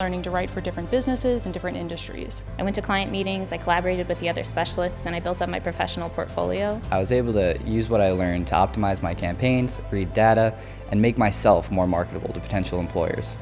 learning to write for different businesses and different industries. I went to client meetings, I collaborated with the other specialists, and I built up my professional portfolio. I was able to use what I learned to optimize my campaigns, read data, and make myself more marketable to potential employers.